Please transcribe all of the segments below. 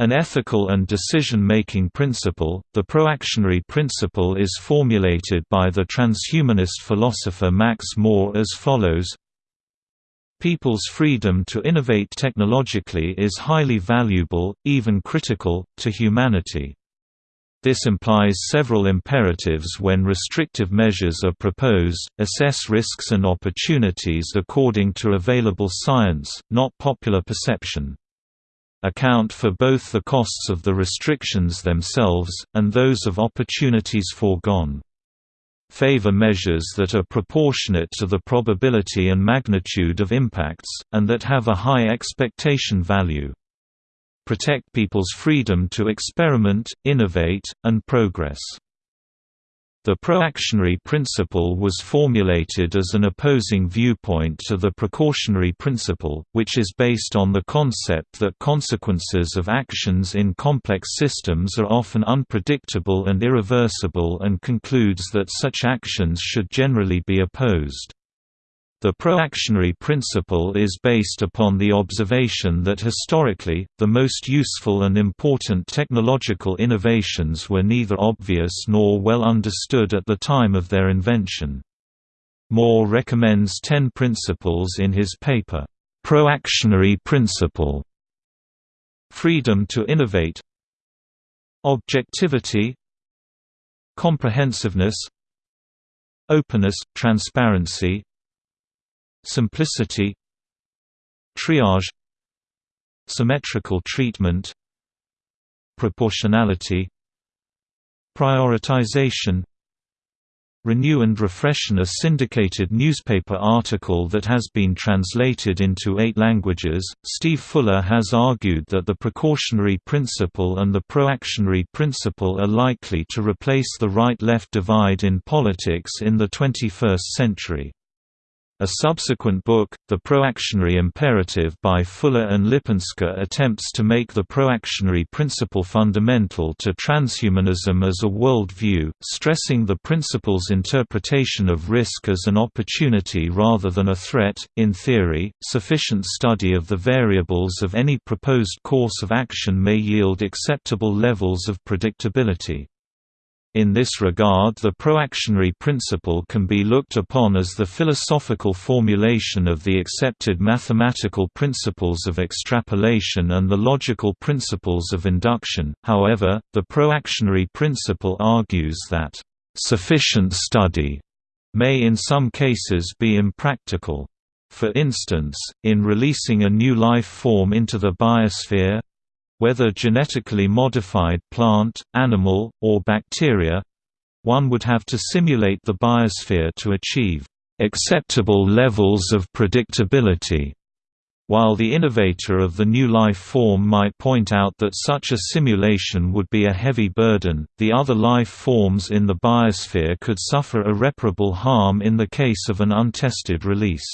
An ethical and decision-making principle, the proactionary principle is formulated by the transhumanist philosopher Max More as follows People's freedom to innovate technologically is highly valuable, even critical, to humanity. This implies several imperatives when restrictive measures are proposed, assess risks and opportunities according to available science, not popular perception account for both the costs of the restrictions themselves, and those of opportunities foregone. Favor measures that are proportionate to the probability and magnitude of impacts, and that have a high expectation value. Protect people's freedom to experiment, innovate, and progress. The proactionary principle was formulated as an opposing viewpoint to the precautionary principle, which is based on the concept that consequences of actions in complex systems are often unpredictable and irreversible and concludes that such actions should generally be opposed. The proactionary principle is based upon the observation that historically, the most useful and important technological innovations were neither obvious nor well understood at the time of their invention. More recommends ten principles in his paper, "'Proactionary Principle' Freedom to innovate Objectivity Comprehensiveness Openness, transparency, Simplicity Triage Symmetrical treatment Proportionality Prioritization Renew and Refreshen a syndicated newspaper article that has been translated into eight languages. Steve Fuller has argued that the precautionary principle and the proactionary principle are likely to replace the right left divide in politics in the 21st century. A subsequent book, The Proactionary Imperative by Fuller and Lipinska attempts to make the proactionary principle fundamental to transhumanism as a world view, stressing the principle's interpretation of risk as an opportunity rather than a threat. In theory, sufficient study of the variables of any proposed course of action may yield acceptable levels of predictability. In this regard the proactionary principle can be looked upon as the philosophical formulation of the accepted mathematical principles of extrapolation and the logical principles of induction, however, the proactionary principle argues that, "...sufficient study," may in some cases be impractical. For instance, in releasing a new life form into the biosphere, whether genetically modified plant, animal, or bacteria one would have to simulate the biosphere to achieve acceptable levels of predictability. While the innovator of the new life form might point out that such a simulation would be a heavy burden, the other life forms in the biosphere could suffer irreparable harm in the case of an untested release.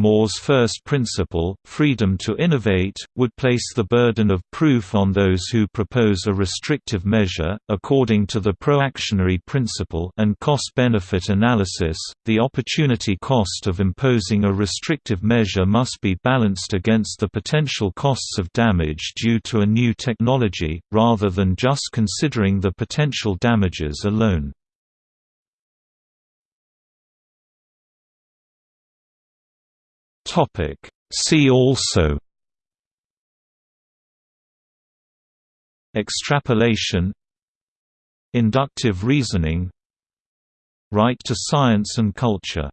More's first principle, freedom to innovate, would place the burden of proof on those who propose a restrictive measure. According to the proactionary principle and cost-benefit analysis, the opportunity cost of imposing a restrictive measure must be balanced against the potential costs of damage due to a new technology, rather than just considering the potential damages alone. Topic. See also Extrapolation Inductive reasoning Right to science and culture